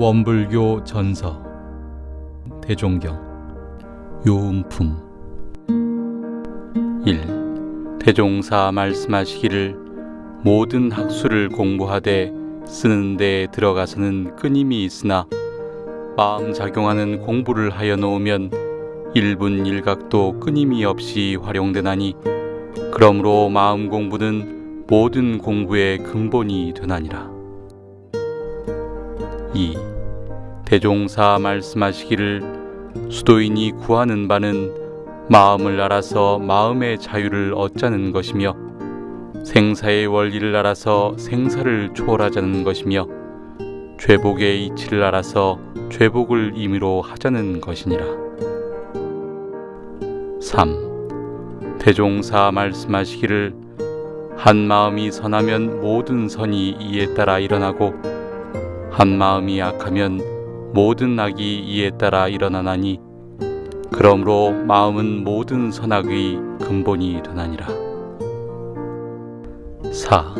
원불교 전서 대종경 요음품 1. 대종사 말씀하시기를 모든 학수를 공부하되 쓰는 데 들어가서는 끊임이 있으나 마음 작용하는 공부를 하여 놓으면 일분 일각도 끊임이 없이 활용되나니 그러므로 마음 공부는 모든 공부의 근본이 되나니라. 2. 대종사 말씀하시기를 수도인이 구하는 바는 마음을 알아서 마음의 자유를 얻자는 것이며 생사의 원리를 알아서 생사를 초월하자는 것이며 죄복의 이치를 알아서 죄복을 임의로 하자는 것이니라. 3. 대종사 말씀하시기를 한 마음이 선하면 모든 선이 이에 따라 일어나고 한 마음이 악하면 모든 악이 이에 따라 일어나나니 그러므로 마음은 모든 선악의 근본이 되나니라. 4.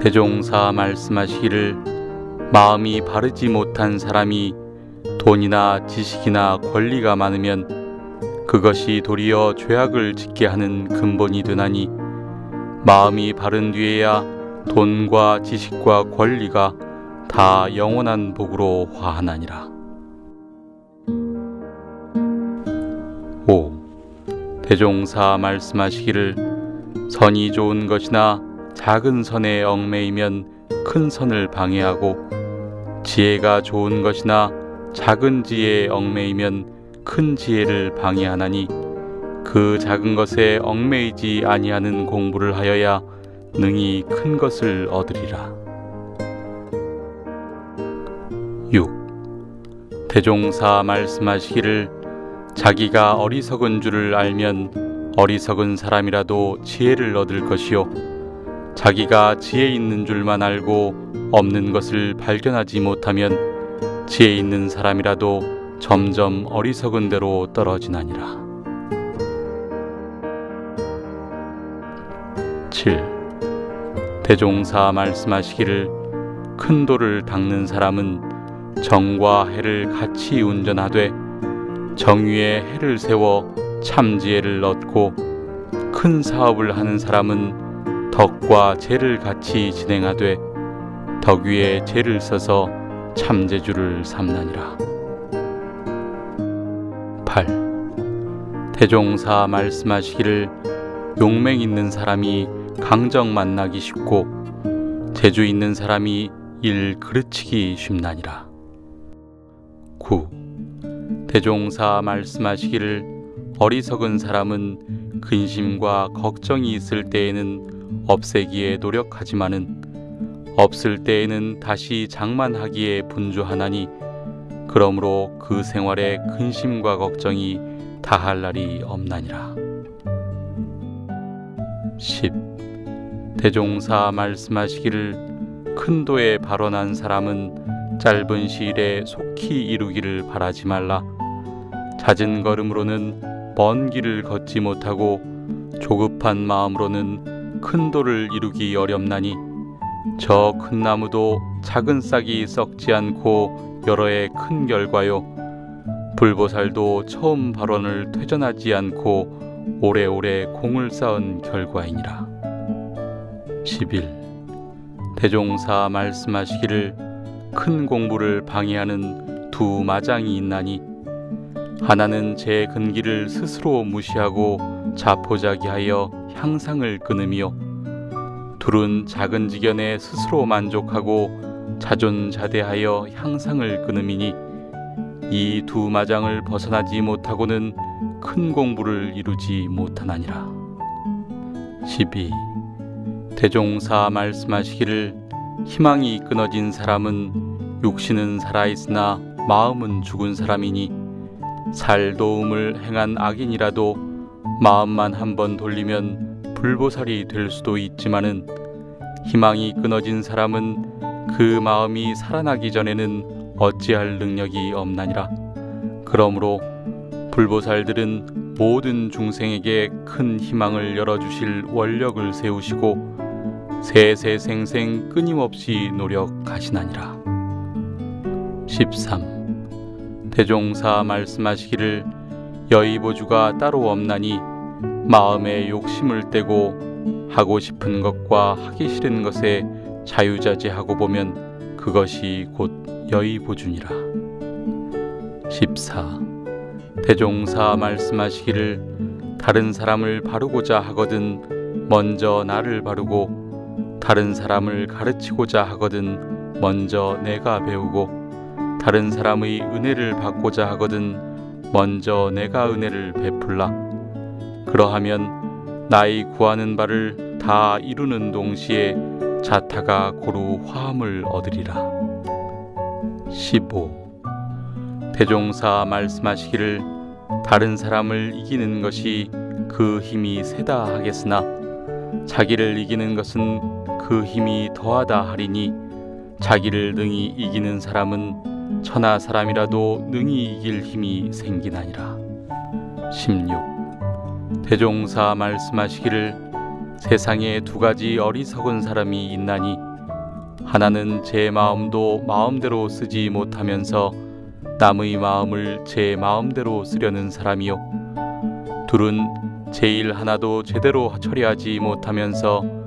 대종사 말씀하시기를 마음이 바르지 못한 사람이 돈이나 지식이나 권리가 많으면 그것이 도리어 죄악을 짓게 하는 근본이 되나니 마음이 바른 뒤에야 돈과 지식과 권리가 다 영원한 복으로 화하나니라. 5. 대종사 말씀하시기를 선이 좋은 것이나 작은 선에 얽매이면 큰 선을 방해하고 지혜가 좋은 것이나 작은 지혜에 얽매이면 큰 지혜를 방해하나니 그 작은 것에 얽매이지 아니하는 공부를 하여야 능히 큰 것을 얻으리라. 6. 대종사 말씀하시기를 자기가 어리석은 줄을 알면 어리석은 사람이라도 지혜를 얻을 것이요 자기가 지혜 있는 줄만 알고 없는 것을 발견하지 못하면 지혜 있는 사람이라도 점점 어리석은 대로 떨어지나니라. 7. 대종사 말씀하시기를 큰 돌을 닦는 사람은 정과 해를 같이 운전하되 정위에 해를 세워 참지혜를 얻고 큰 사업을 하는 사람은 덕과 재를 같이 진행하되 덕 위에 재를 써서 참재주를 삼나니라. 8. 대종사 말씀하시기를 용맹 있는 사람이 강정 만나기 쉽고 재주 있는 사람이 일 그르치기 쉽나니라. 9. 대종사 말씀하시기를 어리석은 사람은 근심과 걱정이 있을 때에는 없애기에 노력하지만은 없을 때에는 다시 장만하기에 분주하나니 그러므로 그 생활에 근심과 걱정이 다할 날이 없나니라. 10. 대종사 말씀하시기를 큰 도에 발언한 사람은 짧은 시일에 속히 이루기를 바라지 말라. 잦은 걸음으로는 먼 길을 걷지 못하고 조급한 마음으로는 큰 돌을 이루기 어렵나니 저 큰 나무도 작은 싹이 썩지 않고 여러 해큰 결과요. 불보살도 처음 발언을 퇴전하지 않고 오래오래 공을 쌓은 결과이니라. 11. 대종사 말씀하시기를 큰 공부를 방해하는 두 마장이 있나니 하나는 제 근기를 스스로 무시하고 자포자기하여 향상을 끊으며 둘은 작은 지견에 스스로 만족하고 자존자대하여 향상을 끊음이니 이 두 마장을 벗어나지 못하고는 큰 공부를 이루지 못하나니라. 12. 대종사 말씀하시기를 희망이 끊어진 사람은 육신은 살아있으나 마음은 죽은 사람이니 살 도움을 행한 악인이라도 마음만 한번 돌리면 불보살이 될 수도 있지만은 희망이 끊어진 사람은 그 마음이 살아나기 전에는 어찌할 능력이 없나니라. 그러므로 불보살들은 모든 중생에게 큰 희망을 열어주실 원력을 세우시고 세세생생 끊임없이 노력하시나니라. 13. 대종사 말씀하시기를 여의보주가 따로 없나니 마음에 욕심을 떼고 하고 싶은 것과 하기 싫은 것에 자유자재하고 보면 그것이 곧 여의보주니라. 14. 대종사 말씀하시기를 다른 사람을 바르고자 하거든 먼저 나를 바르고 다른 사람을 가르치고자 하거든 먼저 내가 배우고 다른 사람의 은혜를 받고자 하거든 먼저 내가 은혜를 베풀라. 그러하면 나의 구하는 바를 다 이루는 동시에 자타가 고루 화함을 얻으리라. 15 대종사 말씀하시기를 다른 사람을 이기는 것이 그 힘이 세다 하겠으나 자기를 이기는 것은 그 힘이 더하다 하리니 자기를 능히 이기는 사람은 천하 사람이라도 능히 이길 힘이 생기나니라. 16. 대종사 말씀하시기를 세상에 두 가지 어리석은 사람이 있나니 하나는 제 마음도 마음대로 쓰지 못하면서 남의 마음을 제 마음대로 쓰려는 사람이요 둘은 제일 하나도 제대로 처리하지 못하면서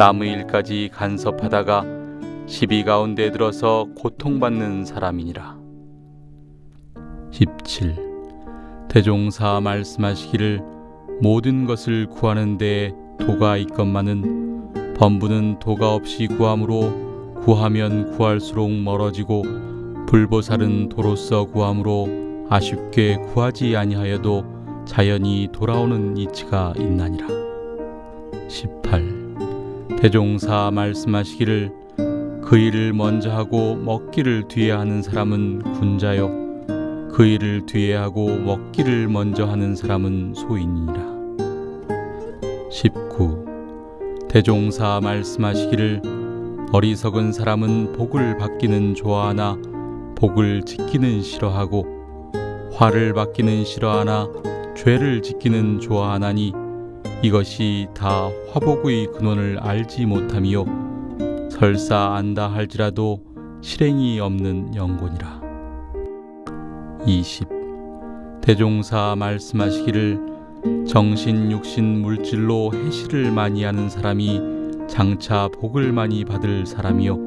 남의 일까지 간섭하다가 시비 가운데 들어서 고통받는 사람이니라 17. 대종사 말씀하시기를 모든 것을 구하는 데 도가 있건만은 범부는 도가 없이 구함으로 구하면 구할수록 멀어지고 불보살은 도로서 구함으로 아쉽게 구하지 아니하여도 자연히 돌아오는 이치가 있나니라. 18. 대종사 말씀하시기를 그 일을 먼저 하고 먹기를 뒤에 하는 사람은 군자요 그 일을 뒤에 하고 먹기를 먼저 하는 사람은 소인이니라. 19. 대종사 말씀하시기를 어리석은 사람은 복을 받기는 좋아하나 복을 지키는 싫어하고 화를 받기는 싫어하나 죄를 지키는 좋아하나니 이것이 다 화복의 근원을 알지 못함이요. 설사 안다 할지라도 실행이 없는 영곤이라. 20 대종사 말씀하시기를 정신 육신 물질로 해시를 많이 하는 사람이 장차 복을 많이 받을 사람이요.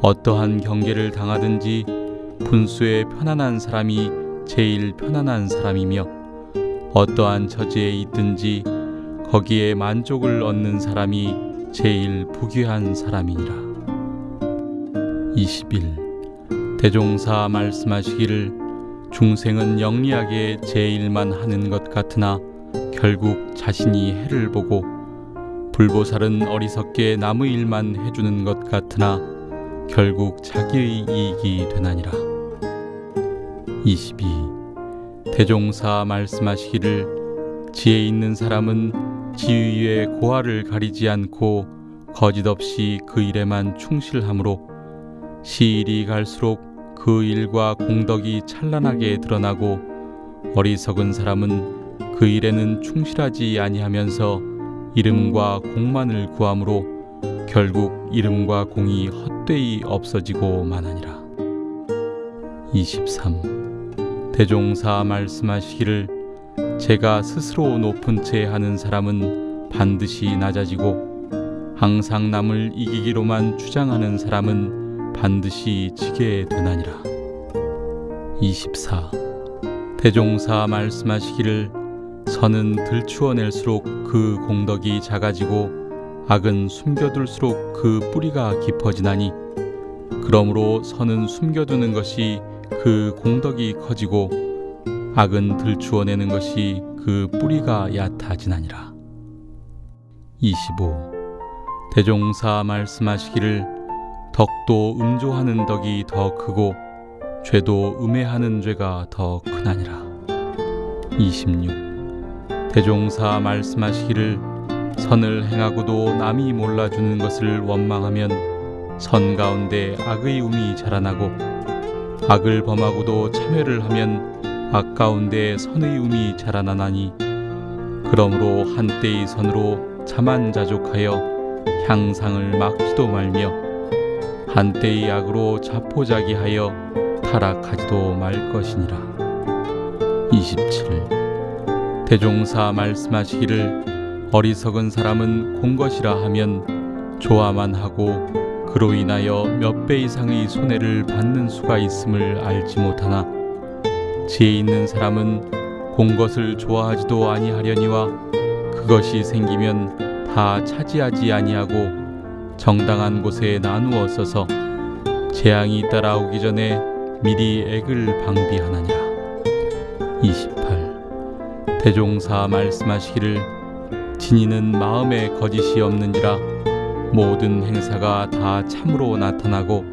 어떠한 경계를 당하든지 분수에 편안한 사람이 제일 편안한 사람이며 어떠한 처지에 있든지 거기에 만족을 얻는 사람이 제일 부귀한 사람이니라. 21. 대종사 말씀하시기를 중생은 영리하게 제일만 하는 것 같으나 결국 자신이 해를 보고 불보살은 어리석게 남의 일만 해주는 것 같으나 결국 자기의 이익이 되나니라. 22. 대종사 말씀하시기를 지혜 있는 사람은 지위의 고하를 가리지 않고 거짓없이 그 일에만 충실함으로 시일이 갈수록 그 일과 공덕이 찬란하게 드러나고 어리석은 사람은 그 일에는 충실하지 아니하면서 이름과 공만을 구함으로 결국 이름과 공이 헛되이 없어지고 마나니라. 23. 대종사 말씀하시기를 제가 스스로 높은 채 하는 사람은 반드시 낮아지고 항상 남을 이기기로만 주장하는 사람은 반드시 지게 되나니라. 24. 대종사 말씀하시기를 선은 들추어낼수록 그 공덕이 작아지고 악은 숨겨둘수록 그 뿌리가 깊어지나니 그러므로 선은 숨겨두는 것이 그 공덕이 커지고 악은 들추어내는 것이 그 뿌리가 얕아지나니라. 25. 대종사 말씀하시기를 덕도 음조하는 덕이 더 크고 죄도 음해하는 죄가 더 크나니라. 26. 대종사 말씀하시기를 선을 행하고도 남이 몰라주는 것을 원망하면 선 가운데 악의 um이 자라나고 악을 범하고도 참회를 하면 악 가운데 선의 um이 자라나나니 그러므로 한때의 선으로 자만 자족하여 향상을 막지도 말며 한때의 악으로 자포자기하여 타락하지도 말 것이니라. 27 대종사 말씀하시기를 어리석은 사람은 공것이라 하면 좋아만 하고 그로 인하여 몇 배 이상의 손해를 받는 수가 있음을 알지 못하나 지혜 있는 사람은 공것을 좋아하지도 아니하려니와 그것이 생기면 다 차지하지 아니하고 정당한 곳에 나누어 써서 재앙이 따라오기 전에 미리 액을 방비하느니라. 28 대종사 말씀하시기를 진이는 마음에 거짓이 없는지라 모든 행사가 다 참으로 나타나고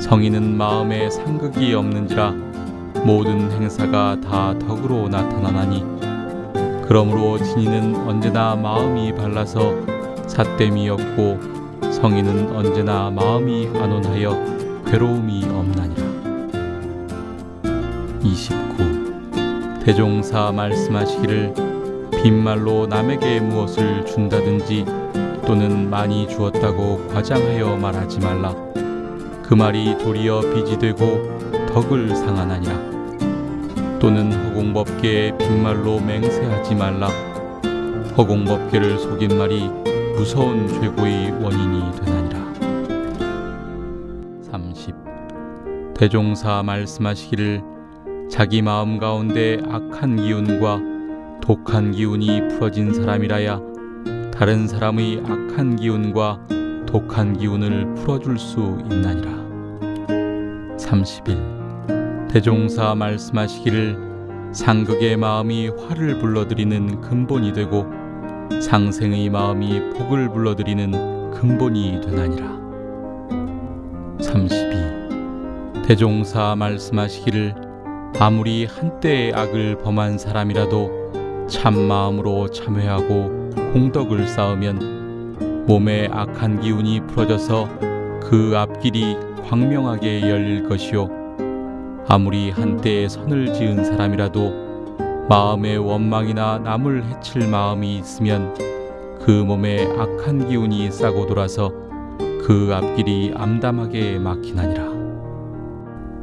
성인은 마음에 상극이 없는지라 모든 행사가 다 덕으로 나타나나니 그러므로 진이는 언제나 마음이 발라서 삿됨이 없고 성인은 언제나 마음이 안온하여 괴로움이 없나니라 29 대종사 말씀하시기를 빈말로 남에게 무엇을 준다든지 또는 많이 주었다고 과장하여 말하지 말라. 그 말이 도리어 빚이 되고 덕을 상하나니라. 또는 허공법계에 빈말로 맹세하지 말라. 허공법계를 속인 말이 무서운 죄고의 원인이 되나니라. 30. 대종사 말씀하시기를 자기 마음 가운데 악한 기운과 독한 기운이 풀어진 사람이라야 다른 사람의 악한 기운과 독한 기운을 풀어줄 수 있나니라. 31. 대종사 말씀하시기를 상극의 마음이 화를 불러들이는 근본이 되고 상생의 마음이 복을 불러들이는 근본이 되나니라. 32. 대종사 말씀하시기를 아무리 한때의 악을 범한 사람이라도 참 마음으로 참회하고 공덕을 쌓으면 몸의 악한 기운이 풀어져서 그 앞길이 광명하게 열릴 것이요 아무리 한때에 선을 지은 사람이라도 마음의 원망이나 남을 해칠 마음이 있으면 그 몸에 악한 기운이 싸고 돌아서 그 앞길이 암담하게 막히나니라.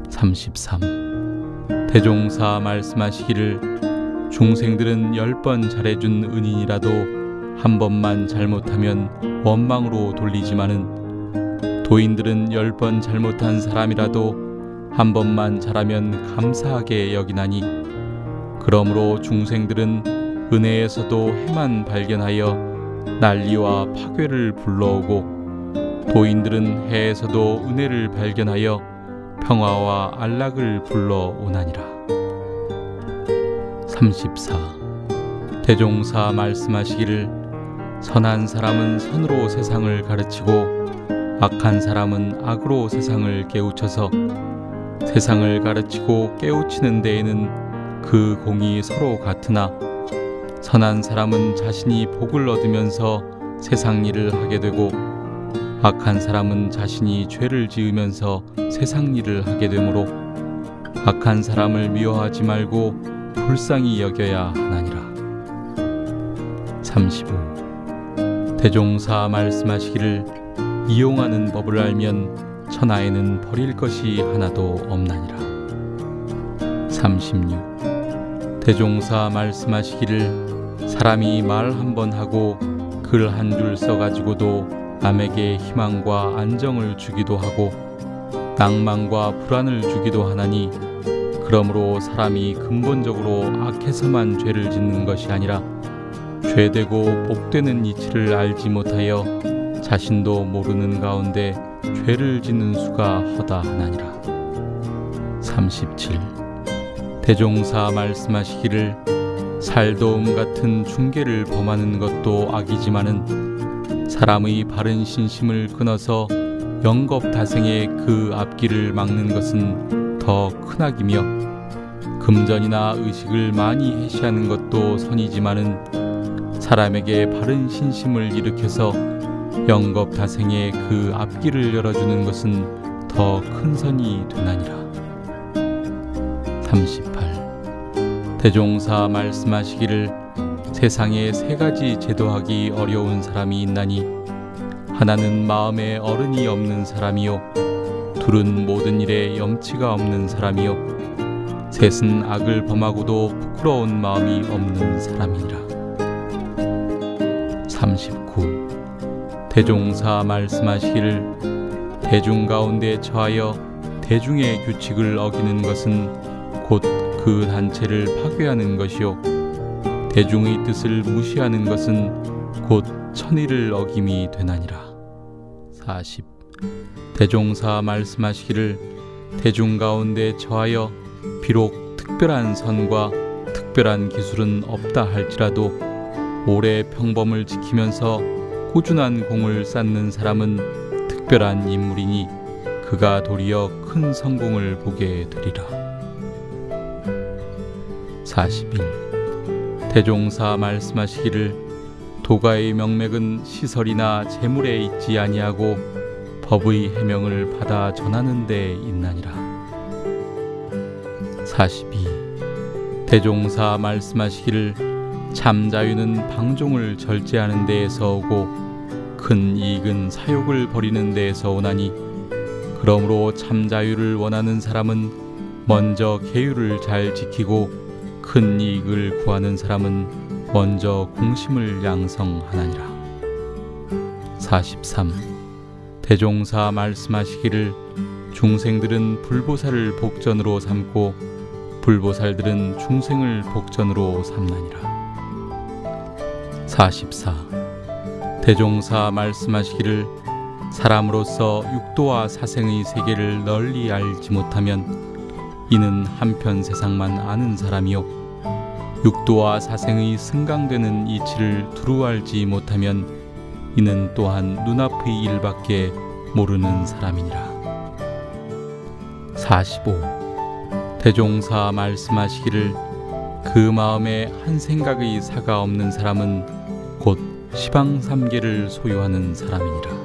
33 대종사 말씀하시기를 중생들은 열 번 잘해준 은인이라도 한 번만 잘못하면 원망으로 돌리지만은 도인들은 열 번 잘못한 사람이라도 한 번만 잘하면 감사하게 여기나니 그러므로 중생들은 은혜에서도 해만 발견하여 난리와 파괴를 불러오고 도인들은 해에서도 은혜를 발견하여 평화와 안락을 불러오나니라. 34. 대종사 말씀하시기를 선한 사람은 선으로 세상을 가르치고 악한 사람은 악으로 세상을 깨우쳐서 세상을 가르치고 깨우치는 데에는 그 공이 서로 같으나 선한 사람은 자신이 복을 얻으면서 세상 일을 하게 되고 악한 사람은 자신이 죄를 지으면서 세상 일을 하게 되므로 악한 사람을 미워하지 말고 불쌍히 여겨야 하나니라. 35. 대종사 말씀하시기를 이용하는 법을 알면 천하에는 버릴 것이 하나도 없나니라. 36. 대종사 말씀하시기를 사람이 말 한 번 하고 글 한 줄 써가지고도 남에게 희망과 안정을 주기도 하고 낭만과 불안을 주기도 하나니 그러므로 사람이 근본적으로 악해서만 죄를 짓는 것이 아니라 죄되고 복되는 이치를 알지 못하여 자신도 모르는 가운데 죄를 짓는 수가 허다하나니라. 37. 대종사 말씀하시기를 살도움 같은 중계를 범하는 것도 악이지만은 사람의 바른 신심을 끊어서 영겁 다생의 그 앞길을 막는 것은 더 큰 악이며 금전이나 의식을 많이 해시하는 것도 선이지만은 사람에게 바른 신심을 일으켜서 영겁 다생의 그 앞길을 열어주는 것은 더 큰 선이 되나니라. 38. 대종사 말씀하시기를 세상에 세 가지 제도하기 어려운 사람이 있나니 하나는 마음에 어른이 없는 사람이요 둘은 모든 일에 염치가 없는 사람이요 셋은 악을 범하고도 부끄러운 마음이 없는 사람이니라 대종사 말씀하시기를 대중 가운데 처하여 대중의 규칙을 어기는 것은 곧 그 단체를 파괴하는 것이요. 대중의 뜻을 무시하는 것은 곧 천의를 어김이 되나니라. 40 대종사 말씀하시기를 대중 가운데 처하여 비록 특별한 선과 특별한 기술은 없다 할지라도 오래 평범을 지키면서 꾸준한 공을 쌓는 사람은 특별한 인물이니 그가 도리어 큰 성공을 보게 되리라. 41. 대종사 말씀하시기를 도가의 명맥은 시설이나 재물에 있지 아니하고 법의 해명을 받아 전하는 데 있나니라. 42. 대종사 말씀하시기를 참 자유는 방종을 절제하는 데에서 오고 큰 이익은 사욕을 버리는 데에서 오나니 그러므로 참 자유를 원하는 사람은 먼저 계율을 잘 지키고 큰 이익을 구하는 사람은 먼저 공심을 양성하나니라. 43. 대종사 말씀하시기를 중생들은 불보살을 복전으로 삼고 불보살들은 중생을 복전으로 삼나니라. 44. 대종사 말씀하시기를 사람으로서 육도와 사생의 세계를 널리 알지 못하면 이는 한편 세상만 아는 사람이요 육도와 사생의 승강되는 이치를 두루 알지 못하면 이는 또한 눈앞의 일밖에 모르는 사람이니라. 45. 대종사 말씀하시기를 그 마음에 한 생각의 사가 없는 사람은 곧 시방 삼계를 소유하는 사람이니라.